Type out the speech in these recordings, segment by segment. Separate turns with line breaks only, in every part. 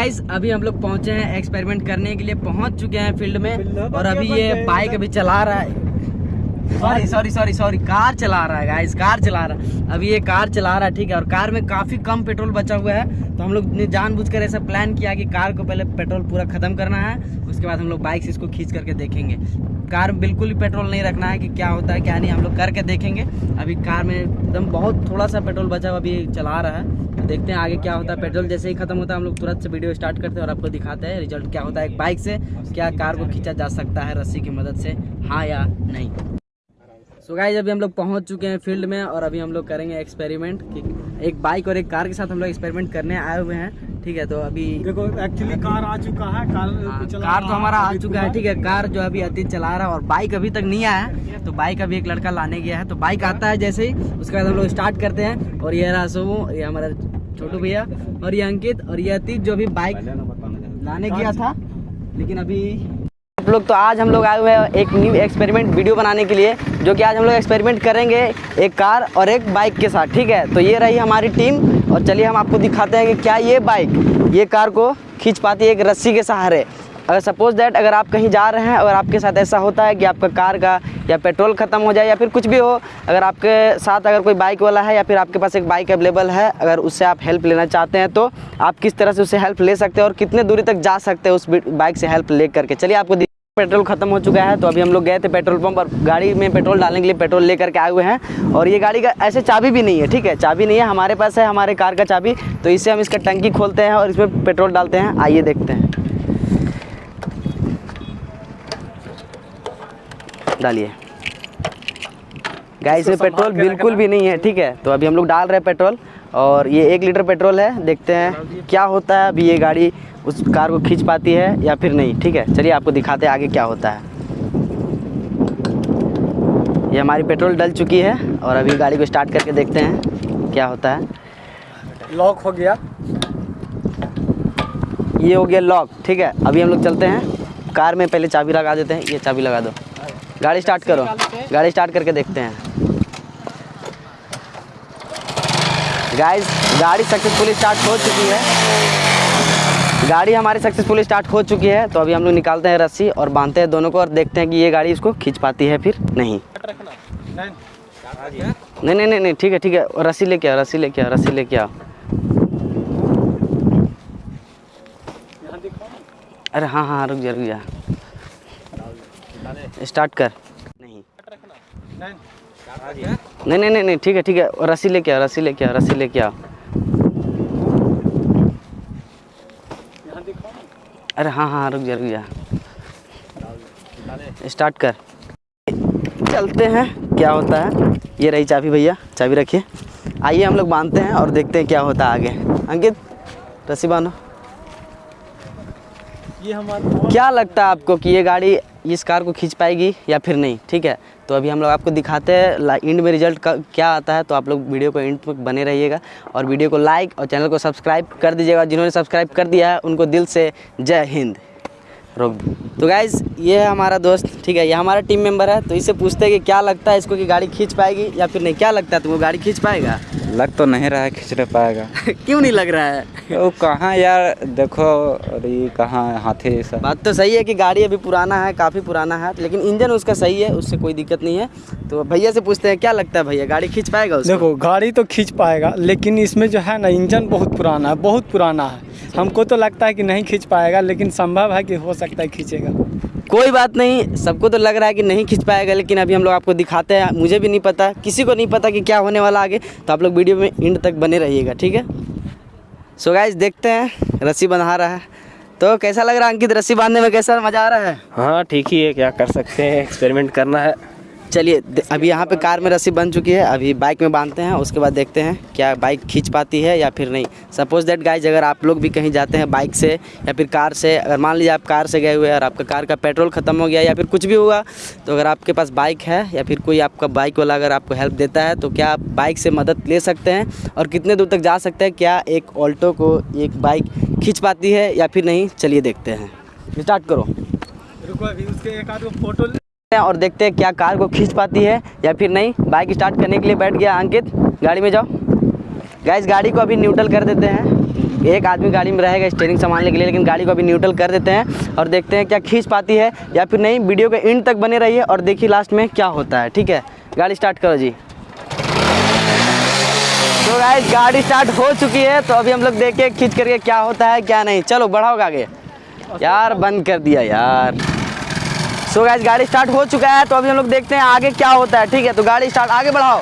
Guys अभी हम लोग पहुँचे हैं एक्सपेरिमेंट करने के लिए पहुँच चुके हैं फ़ील्ड में और अभी ये बाइक अभी चला रहा है। Sorry sorry sorry sorry car चला रहा है गाइस कार चला रहा है. अभी ये कार चला रहा है, ठीक है? और कार में काफ़ी कम पेट्रोल बचा हुआ है. तो हम लोग ने जानबूझकर ऐसा प्लान किया कि कार को पहले पेट्रोल पूरा ख़त्म करना है. उसके बाद हम लोग बाइक से इसको खींच करके देखेंगे. कार में बिल्कुल भी पेट्रोल नहीं रखना है कि क्या होता है, क्या नहीं, हम लोग करके देखेंगे. अभी कार में एकदम बहुत थोड़ा सा पेट्रोल बचा हुआ अभी चला रहा है. तो देखते हैं आगे क्या होता है. पेट्रोल जैसे ही खत्म होता है, हम लोग तुरंत से वीडियो स्टार्ट करते हैं और आपको दिखाते हैं रिज़ल्ट क्या होता है एक बाइक से, क्या कार को खींचा जा सकता है रस्सी की मदद से हाँ या नहीं. सो गाइज़ अभी हम लोग पहुँच चुके हैं फ़ील्ड में और अभी हम लोग करेंगे एक्सपेरिमेंट कि एक बाइक और एक कार के साथ हम लोग एक्सपेरिमेंट करने आए हुए हैं ठीक है? तो अभी
देखो एक्चुअली कार आ चुका है कार
हाँ,
चला
कार तो हमारा आ चुका है ठीक है? कार जो अभी अतीत चला रहा है और बाइक अभी तक नहीं आया है तो बाइक अभी एक लड़का लाने गया है तो बाइक आता है जैसे ही उसके बाद हम लोग स्टार्ट करते हैं और ये रहा सोमू ये हमारा छोटू भैया और ये अंकित और ये अतीत जो अभी बाइक लाने गया था लेकिन अभी लोग तो आज हम लोग आए हुए हैं एक न्यू एक्सपेरिमेंट वीडियो बनाने के लिए, जो कि आज हम लोग एक्सपेरिमेंट करेंगे एक कार और एक बाइक के साथ, ठीक है? तो ये रही हमारी टीम और चलिए हम आपको दिखाते हैं कि क्या ये बाइक ये कार को खींच पाती है एक रस्सी के सहारे। अगर सपोज़ दैट अगर आप कहीं जा रहे हैं और आपके साथ ऐसा होता है कि आपका कार का या पेट्रोल ख़त्म हो जाए या फिर कुछ भी हो, अगर आपके साथ अगर कोई बाइक वाला है या फिर आपके पास एक बाइक अवेलेबल है, अगर उससे आप हेल्प लेना चाहते हैं तो आप किस तरह से उससे हेल्प ले सकते हैं और कितने दूरी तक जा सकते हैं उस बाइक से हेल्प ले करके चलिए आपको पेट्रोल खत्म हो चुका है तो अभी हम लोग गए थे पेट्रोल पंप और गाड़ी में पेट्रोल डालने के लिए पेट्रोल लेकर के आए हुए हैं। और ये गाड़ी का ऐसे चाबी भी नहीं है ठीक है? चाबी नहीं है हमारे पास है हमारे कार का चाबी। तो इससे हम इसका टंकी खोलते हैं और इसमें पेट्रोल डालते हैं। आइए देखते हैं। डालिए। गाइस में पेट्रोल बिल्कुल भी नहीं है ठीक है? तो अभी हम लोग डाल रहे हैं पेट्रोल। और ये एक लीटर पेट्रोल है देखते हैं क्या होता है अभी ये गाड़ी उस कार को खींच पाती है या फिर नहीं ठीक है? चलिए आपको दिखाते हैं आगे क्या होता है। ये हमारी पेट्रोल डल चुकी है और अभी गाड़ी को स्टार्ट करके देखते हैं क्या होता है।
लॉक हो गया।
ये हो गया लॉक ठीक है? अभी हम लोग चलते हैं। कार में पहले चाबी लगा देते हैं ये चाबी लगा दो। गाड़ी स्टार्ट करो। गाड़ी स्टार्ट करके देखते हैं। गाइस गाड़ी सक्सेसफुली स्टार्ट हो चुकी है। गाड़ी हमारी सक्सेसफुली स्टार्ट हो चुकी है तो अभी हम लोग निकालते हैं रस्सी और बांधते हैं दोनों को और देखते हैं कि ये गाड़ी इसको खींच पाती है फिर नहीं। नहीं नहीं नहीं नहीं, ठीक है ठीक है, रस्सी लेके आओ, रस्सी लेके आओ, रस्सी लेके आओ। अरे हाँ हाँ रुक जा रुक जा। स्टार्ट कर। नहीं। नहीं नहीं नहीं नहीं ठीक है ठीक है। रस्सी लेके आओ रस्सी लेके आओ रस्सी लेके आओ। अरे हाँ हाँ रुक जा रुक जा। स्टार्ट कर। चलते हैं क्या होता है? ये रही चाबी भैया चाबी रखिए। आइए हम लोग बांधते हैं और देखते हैं क्या होता है आगे। अंकित रस्सी बांधो।
ये हमारा
क्या लगता है आपको कि ये गाड़ी इस कार को खींच पाएगी या फिर नहीं? ठीक है तो अभी हम लोग आपको दिखाते हैं इंड में रिज़ल्ट क्या आता है तो आप लोग वीडियो को एंड तक बने रहिएगा। और वीडियो को लाइक और चैनल को सब्सक्राइब कर दीजिएगा। जिन्होंने सब्सक्राइब कर दिया है, उनको दिल से जय हिंद। रोक दो। तो गाइज़ ये है हमारा दोस्त ठीक है ये हमारा टीम मेंबर है तो इससे पूछते हैं कि क्या लगता है इसको कि गाड़ी खींच पाएगी या फिर नहीं। क्या लगता है तुमको गाड़ी खींच पाएगा?
लग तो नहीं रहा है खींचने पाएगा।
क्यों नहीं लग रहा है?
वो कहाँ यार देखो अरे कहाँ हाथी सब
बात तो सही है कि गाड़ी अभी पुराना है काफ़ी पुराना है लेकिन इंजन उसका सही है उससे कोई दिक्कत नहीं है। तो भैया से पूछते हैं क्या लगता है भैया गाड़ी खींच पाएगा उसको?
देखो गाड़ी तो खींच पाएगा लेकिन इसमें जो है ना इंजन बहुत पुराना है बहुत पुराना है। हमको तो लगता है कि नहीं खींच पाएगा लेकिन संभव है कि हो सकता है खींचेगा।
कोई बात नहीं सबको तो लग रहा है कि नहीं खींच पाएगा लेकिन अभी हम लोग आपको दिखाते हैं मुझे भी नहीं पता किसी को नहीं पता कि क्या होने वाला आगे तो आप लोग वीडियो में इंड तक बने रहिएगा ठीक है? सो गाइज़ देखते हैं रस्सी बंधा रहा है। तो कैसा लग रहा है अंकित रस्सी बांधने में कैसा मज़ा आ रहा है?
हाँ ठीक ही है क्या कर सकते हैं एक्सपेरिमेंट करना है।
चलिए अभी यहाँ पे कार में रस्सी बन चुकी है, अभी बाइक में बांधते हैं, उसके बाद देखते हैं क्या बाइक खींच पाती है या फिर नहीं। सपोज़ दैट गाइज़ अगर आप लोग भी कहीं जाते हैं बाइक से या फिर कार से, अगर मान लीजिए आप कार से गए हुए और आपका कार का पेट्रोल ख़त्म हो गया या फिर कुछ भी हुआ तो अगर आपके पास बाइक है या फिर कोई आपका बाइक वाला अगर आपको हेल्प देता है तो क्या आप बाइक से मदद ले सकते हैं और कितने दूर तक जा सकते हैं, क्या एक ऑल्टो को एक बाइक खींच पाती है या फिर नहीं, चलिए देखते हैं। स्टार्ट करो।
रुको अभी, उसके एक आध फ़ोटो
हैं और देखते हैं क्या कार को खींच पाती है या फिर नहीं। बाइक स्टार्ट करने के लिए बैठ गया अंकित। गाड़ी में जाओ। गाइस गाड़ी को अभी न्यूट्रल कर देते हैं। एक आदमी गाड़ी में रहेगा स्टेयरिंग संभालने के लिए, लेकिन गाड़ी को अभी न्यूट्रल कर देते हैं और देखते हैं क्या खींच पाती है या फिर नहीं। वीडियो के एंड तक बने रहिए और देखिए लास्ट में क्या होता है, ठीक है? गाड़ी स्टार्ट करो जी। तो गाइस गाड़ी स्टार्ट हो चुकी है तो अभी हम लोग देखें खींच करके क्या होता है, क्या नहीं। चलो बढ़ाओगे आगे। यार, बंद कर दिया यार। सो गाइस गाड़ी स्टार्ट हो चुका है तो अभी हम लोग देखते हैं आगे क्या होता है। ठीक है तो गाड़ी स्टार्ट आगे बढ़ाओ।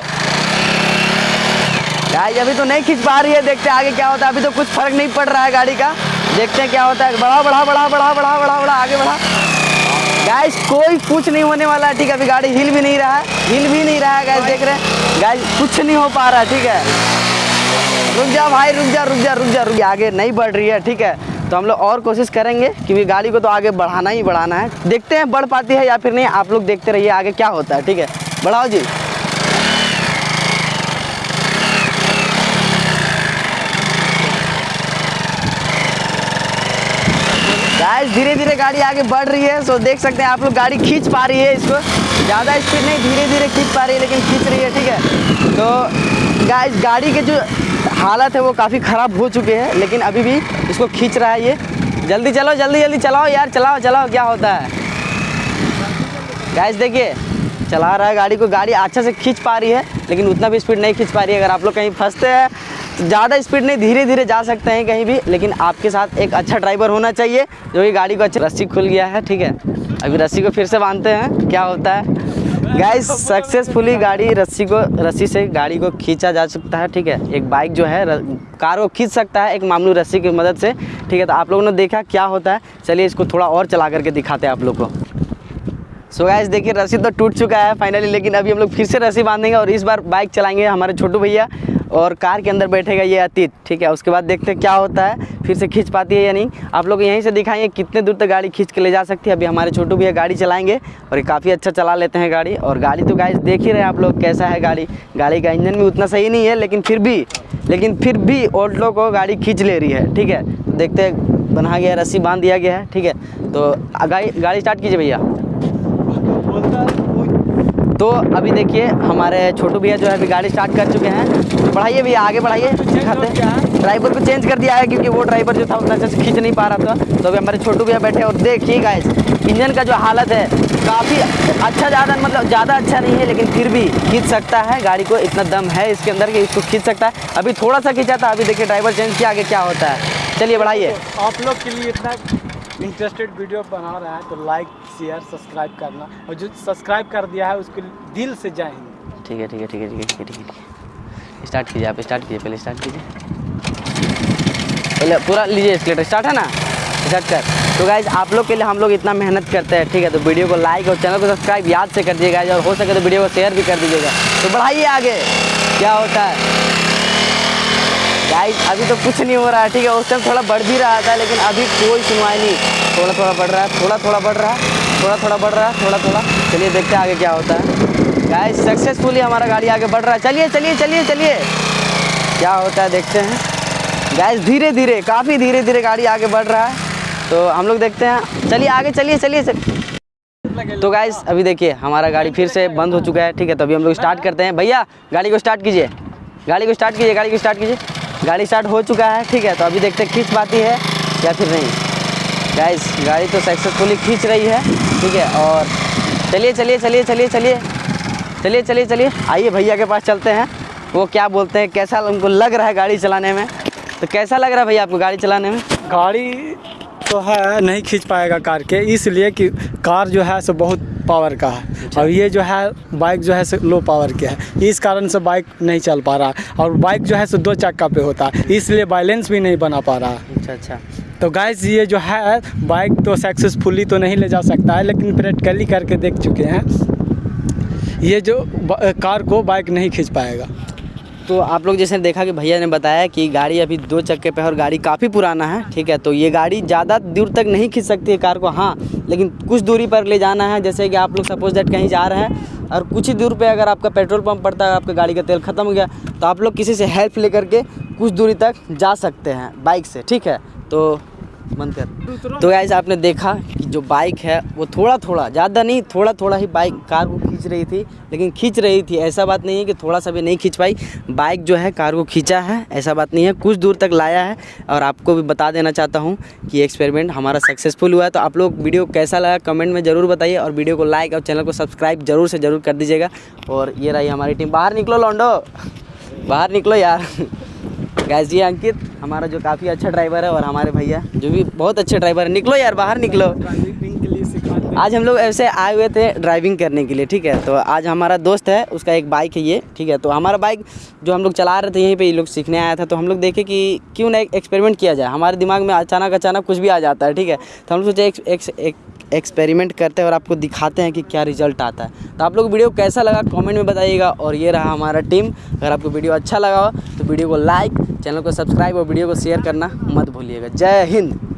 गाइस अभी तो नहीं खींच पा रही है, देखते हैं आगे क्या होता है। अभी तो कुछ फ़र्क नहीं पड़ रहा है गाड़ी का। देखते हैं क्या होता है। बढ़ाओ बढ़ाओ बढ़ाओ बढ़ाओ बढ़ाओ बढ़ाओ बढ़ाओ, आगे बढ़ा गाइस कोई कुछ नहीं होने वाला है, ठीक है, अभी गाड़ी हिल भी नहीं रहा है। हिल भी नहीं रहा है गाइस देख रहे हैं। गाइस कुछ नहीं हो पा रहा है, ठीक है। रुक जा भाई, रुक जा रुक जा रुक जा रुक जा, आगे नहीं बढ़ रही है, ठीक है। तो हम लोग और कोशिश करेंगे क्योंकि गाड़ी को तो आगे बढ़ाना ही बढ़ाना है। देखते हैं बढ़ पाती है या फिर नहीं, आप लोग देखते रहिए आगे क्या होता है, ठीक है? बढ़ाओ जी। गाइस धीरे धीरे गाड़ी आगे बढ़ रही है सो देख सकते हैं आप लोग गाड़ी खींच पा रही है इसको। ज़्यादा स्पीड नहीं धीरे धीरे खींच पा रही है, लेकिन खींच रही है, ठीक है? तो गाइस गाड़ी के जो हालत है वो काफ़ी ख़राब हो चुके हैं, लेकिन अभी भी इसको खींच रहा है ये। जल्दी चलो, जल्दी जल्दी चलाओ यार, चलाओ चलाओ, क्या होता है। गाइस देखिए, चला रहा है गाड़ी को, गाड़ी अच्छा से खींच पा रही है, लेकिन उतना भी स्पीड नहीं खींच पा रही है। अगर आप लोग कहीं फंसते हैं तो ज़्यादा स्पीड नहीं धीरे धीरे जा सकते हैं कहीं भी, लेकिन आपके साथ एक अच्छा ड्राइवर होना चाहिए, जो कि गाड़ी को अच्छी रस्सी खुल गया है, ठीक है। अभी रस्सी को फिर से बांधते हैं, क्या होता है। गाइस सक्सेसफुली गाड़ी रस्सी को, रस्सी से गाड़ी को खींचा जा सकता है, ठीक है? एक बाइक जो है कार को खींच सकता है, एक मामलू रस्सी की मदद से, ठीक है? तो आप लोगों ने देखा क्या होता है? चलिए इसको थोड़ा और चला करके दिखाते हैं आप लोग को। सो गाइस देखिए, रस्सी तो टूट चुका है फाइनली लेकिन अभी हम लोग फिर से रस्सी बांधेंगे और इस बार बाइक चलाएँगे हमारे छोटू भैया और कार के अंदर बैठेगा ये अतीत, ठीक है? उसके बाद देखते हैं क्या होता है, फिर से खींच पाती है या नहीं। आप लोग यहीं से दिखाएँगे कितने दूर तक गाड़ी खींच के ले जा सकती है। अभी हमारे छोटू भैया गाड़ी चलाएँगे और ये काफ़ी अच्छा चला लेते हैं गाड़ी। और गाड़ी तो गाइस देख ही रहे हैं आप लोग कैसा है गाड़ी। गाड़ी का इंजन भी उतना सही नहीं है, लेकिन फिर भी, लेकिन फिर भी ऑल्टो को गाड़ी खींच ले रही है, ठीक है? देखते बना गया, रस्सी बाँध दिया गया है, ठीक है? तो गाड़ी गाड़ी स्टार्ट कीजिए भैया। तो अभी देखिए हमारे छोटू भैया जो है अभी गाड़ी स्टार्ट कर चुके हैं। तो बढ़ाइए भैया आगे बढ़ाइए दिखाते हैं ड्राइवर को चेंज कर दिया है क्योंकि वो ड्राइवर जो था उतना अच्छे खींच नहीं पा रहा था। तो अभी हमारे छोटू भैया बैठे और देखिए गाइस इंजन का जो हालत है काफ़ी अच्छा ज़्यादा मतलब ज़्यादा अच्छा नहीं है लेकिन फिर भी खींच सकता है। गाड़ी को इतना दम है इसके अंदर कि इसको खींच सकता है। अभी थोड़ा सा खींचा था अभी देखिए ड्राइवर चेंज किया आगे क्या होता है। चलिए बढ़ाइए।
आप लोग के लिए इतना इंटरेस्टेड वीडियो बना रहा है तो लाइक शेयर सब्सक्राइब करना। और जो सब्सक्राइब कर दिया है, उसके दिल से हिंद।
ठीक है ठीक है ठीक है ठीक है ठीक है ठीक है स्टार्ट कीजिए आप स्टार्ट कीजिए, पहले स्टार्ट कीजिए। पहले पूरा लीजिए स्केलेटर स्टार्ट है ना? स्टार्ट कर। तो गाइज़ आप लोग के लिए हम लोग इतना मेहनत करते हैं, ठीक है? तो वीडियो को लाइक और चैनल को सब्सक्राइब याद से कर दीजिएगा और हो सके तो वीडियो को शेयर भी कर दीजिएगा। तो बढ़ाइए आगे। क्या होता है? गाइस अभी तो कुछ नहीं हो रहा है ठीक है? उस टाइम थोड़ा बढ़ भी रहा था, लेकिन अभी कोई सुनवाई नहीं। थोड़ा थोड़ा बढ़ रहा है, थोड़ा थोड़ा बढ़ रहा है, थोड़ा थोड़ा बढ़ रहा है, थोड़ा थोड़ा। चलिए देखते हैं आगे क्या होता है। गाइस सक्सेसफुली हमारा गाड़ी आगे बढ़ रहा है। चलिए चलिए चलिए चलिए। क्या होता है, देखते हैं। गाइस धीरे धीरे, काफ़ी धीरे धीरे गाड़ी आगे बढ़ रहा है। तो हम लोग देखते हैं। चलिए, आगे, चलिए चलिए तो गाइस अभी देखिए, हमारा गाड़ी फिर से बंद हो चुका है, ठीक है? तो अभी हम लोग स्टार्ट करते हैं। भैया, गाड़ी को स्टार्ट कीजिए। गाड़ी को स्टार्ट कीजिए, गाड़ी को स्टार्ट कीजिए। गाड़ी स्टार्ट हो चुका है, ठीक है तो अभी देखते हैं खींच पाती है या फिर नहीं। गाइस गाड़ी तो सक्सेसफुली खींच रही है, ठीक है, और चलिए चलिए चलिए चलिए चलिए चलिए चलिए चलिए, आइए भैया के पास चलते हैं। वो क्या बोलते हैं, कैसा उनको लग रहा है गाड़ी चलाने में? तो कैसा लग रहा है भैया आपको गाड़ी चलाने में?
गाड़ी तो है नहीं खींच पाएगा कार के इसलिए कि कार जो है सो बहुत पावर का है। और ये जो है बाइक जो है सो लो पावर के है। इस कारण से बाइक नहीं चल पा रहा। और बाइक जो है सो दो चक्का पे होता है इसलिए बैलेंस भी नहीं बना पा रहा।
अच्छा अच्छा।
तो गैस ये जो है बाइक तो सक्सेसफुली तो नहीं ले जा सकता है लेकिन प्रैक्टिकली करके देख चुके हैं। ये जो कार को बाइक नहीं खींच पाएगा।
तो आप लोग जैसे देखा कि भैया ने बताया कि गाड़ी अभी दो चक्के पे है और गाड़ी काफ़ी पुराना है, ठीक है? तो ये गाड़ी ज़्यादा दूर तक नहीं खींच सकती है कार को हाँ लेकिन कुछ दूरी पर ले जाना है, जैसे कि आप लोग सपोज़ डेट कहीं जा रहे हैं और कुछ ही दूर पर अगर आपका पेट्रोल पंप पड़ता है आपका गाड़ी का तेल ख़त्म हो गया तो आप लोग किसी से हेल्प ले करके कुछ दूरी तक जा सकते हैं बाइक से, ठीक है? तो बंद कर। तो गाइस आपने देखा कि जो बाइक है वो थोड़ा थोड़ा ज़्यादा नहीं थोड़ा थोड़ा ही बाइक कार को खींच रही थी लेकिन खींच रही थी। ऐसा बात नहीं है कि थोड़ा सा भी नहीं खींच पाई। बाइक जो है कार को खींचा है ऐसा बात नहीं है। कुछ दूर तक लाया है और आपको भी बता देना चाहता हूँ कि एक्सपेरिमेंट हमारा सक्सेसफुल हुआ है। तो आप लोग वीडियो कैसा लगा कमेंट में ज़रूर बताइए और वीडियो को लाइक और चैनल को सब्सक्राइब ज़रूर से ज़रूर कर दीजिएगा। और ये रही हमारी टीम बाहर निकलो लॉन्डो बाहर निकलो यार। गैस ये अंकित हमारा जो काफ़ी अच्छा ड्राइवर है और हमारे भैया जो भी बहुत अच्छे ड्राइवर है। निकलो यार बाहर निकलो। आज हम लोग ऐसे आए हुए थे ड्राइविंग करने के लिए ठीक है? तो आज हमारा दोस्त है उसका एक बाइक है ये ठीक है? तो हमारा बाइक जो हम लोग चला रहे थे यहीं पे ये लोग सीखने आया था। तो हम लोग देखे कि क्यों ना एक एक्सपेरिमेंट किया जाए। हमारे दिमाग में अचानक अचानक कुछ भी आ जाता है ठीक है? तो हम लोग सोचे एक, एक, एक एक्सपेरिमेंट करते हैं और आपको दिखाते हैं कि क्या रिज़ल्ट आता है। तो आप लोग वीडियो कैसा लगा कमेंट में बताइएगा और ये रहा हमारा टीम अगर आपको वीडियो अच्छा लगा हो तो वीडियो को लाइक चैनल को सब्सक्राइब और वीडियो को शेयर करना मत भूलिएगा। जय हिंद।